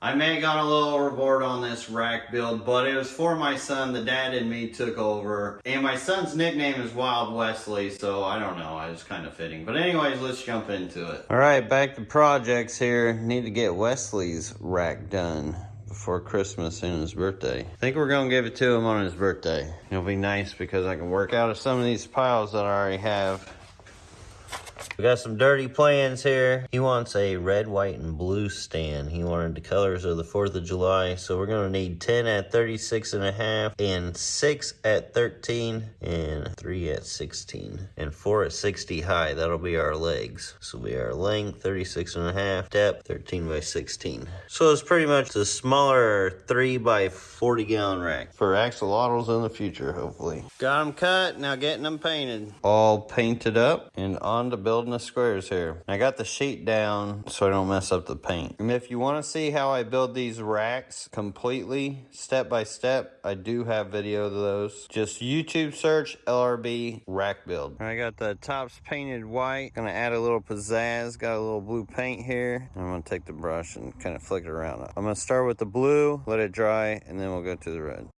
I may have gone a little overboard on this rack build, but it was for my son. The dad and me took over. And my son's nickname is Wild Wesley, so I don't know. I was kind of fitting. But anyways, let's jump into it. All right, back to projects here. Need to get Wesley's rack done before Christmas and his birthday. I think we're gonna give it to him on his birthday. It'll be nice because I can work out of some of these piles that I already have. We got some dirty plans here. He wants a red, white, and blue stand. He wanted the colors of the 4th of July. So we're gonna need 10 at 36 and a half and six at 13 and three at 16 and four at 60 high. That'll be our legs. So we are length, 36 and a half, depth, 13 by 16. So it's pretty much the smaller three by 40 gallon rack for axolotls in the future, hopefully. Got them cut, now getting them painted. All painted up and on to building the squares here. I got the sheet down so I don't mess up the paint. And if you want to see how I build these racks completely, step by step, I do have video of those. Just YouTube search LRB rack build. I got the tops painted white. Gonna add a little pizzazz. Got a little blue paint here. I'm gonna take the brush and kind of flick it around. I'm gonna start with the blue, let it dry, and then we'll go to the red.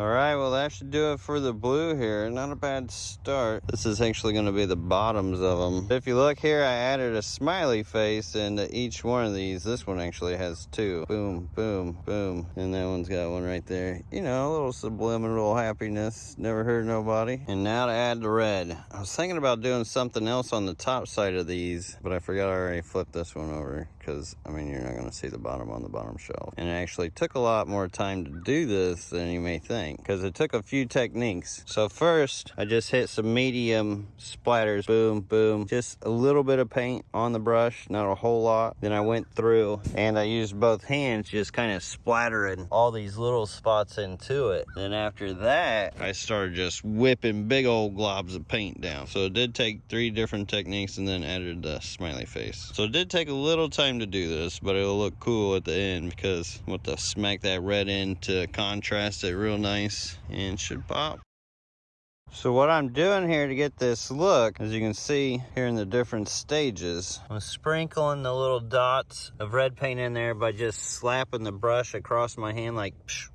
All right, well that should do it for the blue here. Not a bad start. This is actually gonna be the bottoms of them. If you look here, I added a smiley face into each one of these. This one actually has two. Boom, boom, boom. And that one's got one right there. You know, a little subliminal happiness. Never hurt nobody. And now to add the red. I was thinking about doing something else on the top side of these, but I forgot I already flipped this one over because, I mean, you're not gonna see the bottom on the bottom shelf. And it actually took a lot more time to do this than you may think because it took a few techniques. So first, I just hit some medium splatters, boom, boom, just a little bit of paint on the brush, not a whole lot. Then I went through and I used both hands, just kind of splattering all these little spots into it. Then after that, I started just whipping big old globs of paint down. So it did take three different techniques and then added the smiley face. So it did take a little time to do this, but it'll look cool at the end because I'm to smack that red in to contrast it real nice and should pop. So what I'm doing here to get this look, as you can see here in the different stages, I'm sprinkling the little dots of red paint in there by just slapping the brush across my hand like psh,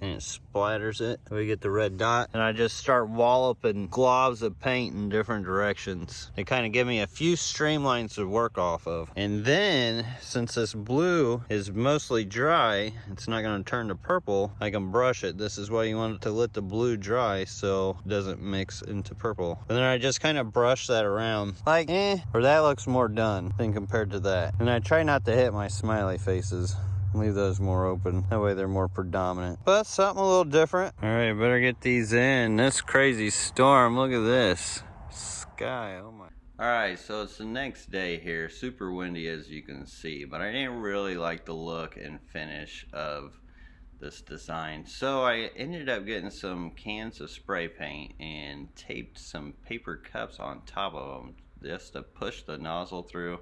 and it splatters it. We get the red dot and I just start walloping globs of paint in different directions. They kind of give me a few streamlines to work off of. And then since this blue is mostly dry, it's not going to turn to purple, I can brush it. This is why you want to let the blue dry so it doesn't mix into purple. And then I just kind of brush that around like eh, or that looks more done than compared to that. And I try not to hit my smiley faces leave those more open. That way they're more predominant. But something a little different. All right better get these in. This crazy storm. Look at this. Sky oh my. All right so it's the next day here. Super windy as you can see but i didn't really like the look and finish of this design. So i ended up getting some cans of spray paint and taped some paper cups on top of them just to push the nozzle through.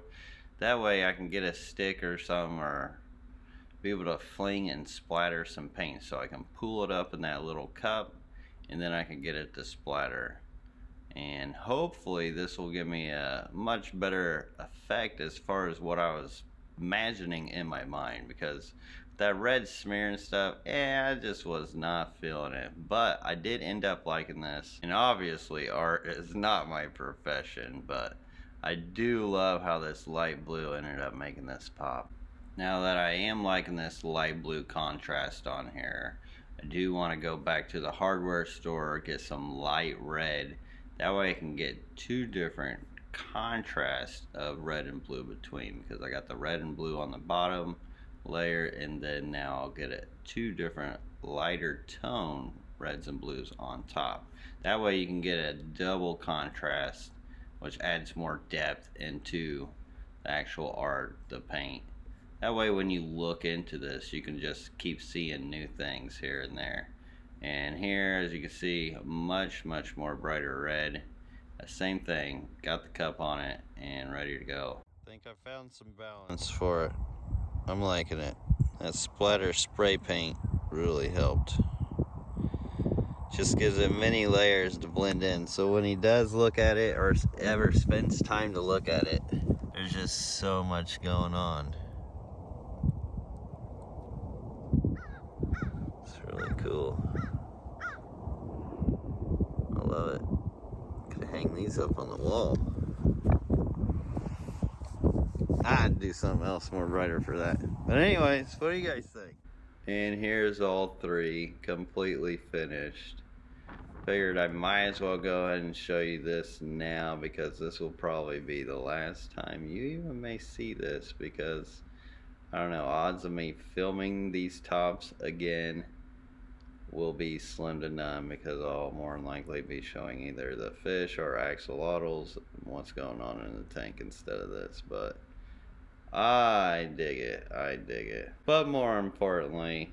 That way i can get a stick or something or be able to fling and splatter some paint. So I can pull it up in that little cup and then I can get it to splatter. And hopefully this will give me a much better effect as far as what I was imagining in my mind because that red smear and stuff yeah I just was not feeling it. But I did end up liking this and obviously art is not my profession but I do love how this light blue ended up making this pop now that I am liking this light blue contrast on here, I do want to go back to the hardware store, get some light red. That way I can get two different contrasts of red and blue between because I got the red and blue on the bottom layer and then now I'll get it two different lighter tone reds and blues on top. That way you can get a double contrast which adds more depth into the actual art, the paint. That way when you look into this, you can just keep seeing new things here and there. And here, as you can see, much, much more brighter red. Uh, same thing, got the cup on it and ready to go. I think I found some balance for it. I'm liking it. That splatter spray paint really helped. Just gives it many layers to blend in. So when he does look at it or ever spends time to look at it, there's just so much going on. Really cool. I love it. Could hang these up on the wall. I'd do something else more brighter for that. But anyways, what do you guys think? And here's all three completely finished. Figured I might as well go ahead and show you this now because this will probably be the last time you even may see this because I don't know, odds of me filming these tops again will be slim to none because I'll more than likely be showing either the fish or axolotls what's going on in the tank instead of this. But I dig it. I dig it. But more importantly,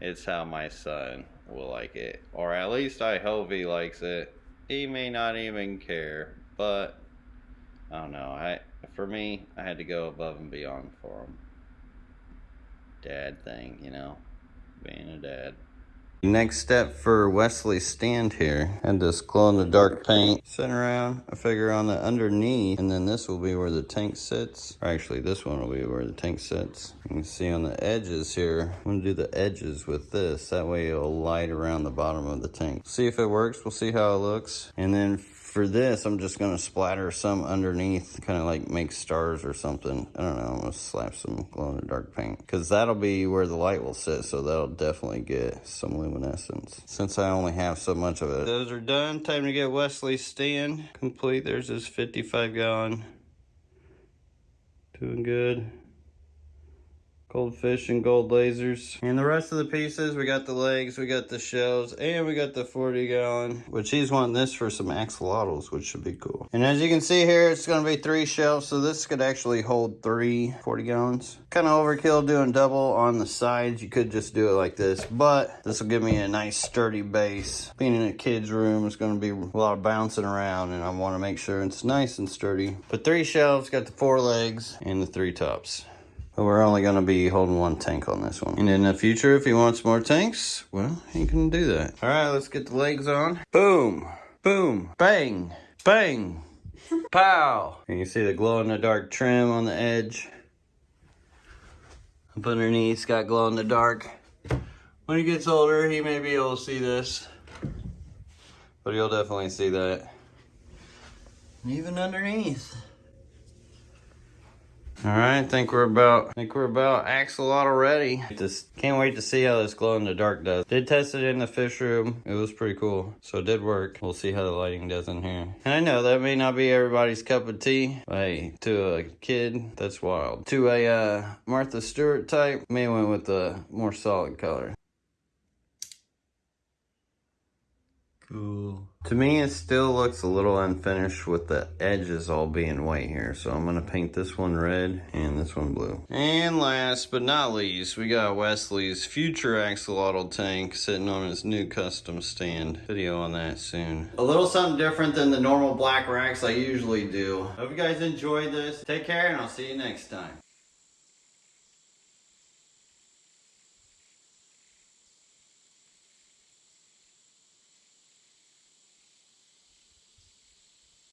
it's how my son will like it. Or at least I hope he likes it. He may not even care, but I don't know. I for me, I had to go above and beyond for him. Dad thing, you know, being a dad. Next step for Wesley's stand here. Had this glow in the dark paint sitting around. I figure on the underneath, and then this will be where the tank sits. Or actually, this one will be where the tank sits. You can see on the edges here. I'm gonna do the edges with this. That way it'll light around the bottom of the tank. See if it works. We'll see how it looks. And then for this, I'm just gonna splatter some underneath, kind of like make stars or something. I don't know, I'm gonna slap some glow in the dark paint. Cause that'll be where the light will sit, so that'll definitely get some luminescence. Since I only have so much of it. Those are done, time to get Wesley's stand complete. There's his 55 gallon. Doing good. Goldfish and gold lasers. And the rest of the pieces, we got the legs, we got the shells, and we got the 40 gallon, which he's wanting this for some axolotls, which should be cool. And as you can see here, it's gonna be three shelves, so this could actually hold three 40 gallons. Kind of overkill doing double on the sides. You could just do it like this, but this will give me a nice sturdy base. Being in a kid's room, it's gonna be a lot of bouncing around, and I wanna make sure it's nice and sturdy. But three shelves, got the four legs, and the three tops. But we're only going to be holding one tank on this one. And in the future, if he wants more tanks, well, he can do that. All right, let's get the legs on. Boom, boom, bang, bang, pow. And you see the glow-in-the-dark trim on the edge. Up underneath, got glow-in-the-dark. When he gets older, he may be able to see this. But he'll definitely see that. Even underneath. All right, I think we're about, I think we're about axolotl ready. Just can't wait to see how this glow in the dark does. Did test it in the fish room. It was pretty cool. So it did work. We'll see how the lighting does in here. And I know that may not be everybody's cup of tea. But hey, to a kid, that's wild. To a uh, Martha Stewart type, may went with the more solid color. Cool. To me, it still looks a little unfinished with the edges all being white here. So I'm going to paint this one red and this one blue. And last but not least, we got Wesley's future axolotl tank sitting on his new custom stand. Video on that soon. A little something different than the normal black racks I usually do. Hope you guys enjoyed this. Take care and I'll see you next time.